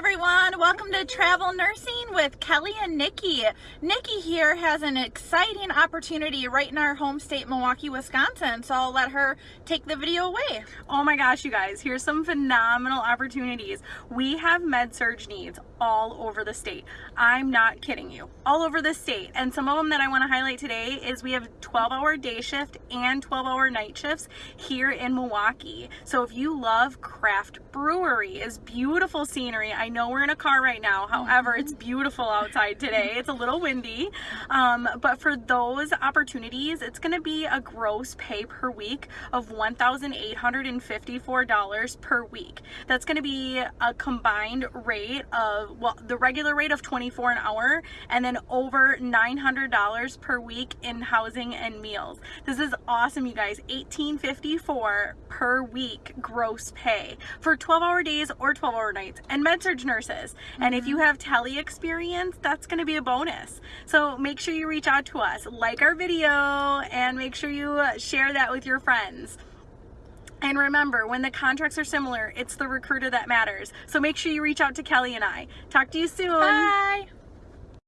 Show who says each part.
Speaker 1: everyone. Welcome to Travel Nursing with Kelly and Nikki. Nikki here has an exciting opportunity right in our home state, Milwaukee, Wisconsin. So I'll let her take the video away.
Speaker 2: Oh my gosh, you guys, here's some phenomenal opportunities. We have med surg needs all over the state. I'm not kidding you. All over the state. And some of them that I want to highlight today is we have 12 hour day shift and 12 hour night shifts here in Milwaukee. So if you love craft brewery is beautiful scenery. I know we're in a car right now. However, it's beautiful outside today. It's a little windy. Um, but for those opportunities, it's going to be a gross pay per week of $1,854 per week. That's going to be a combined rate of well, the regular rate of 24 an hour and then over $900 per week in housing and meals. This is awesome, you guys. 1854 per week gross pay for 12 hour days or 12 hour nights and med nurses. Mm -hmm. And if you mm-hmm. have tele experience, that's going to be a bonus. So make sure you reach out to us, like our video, and make sure you share that with your friends. And remember, when the contracts are similar, it's the recruiter that matters. So make sure you reach out to Kelly and I. Talk to you soon.
Speaker 1: Bye.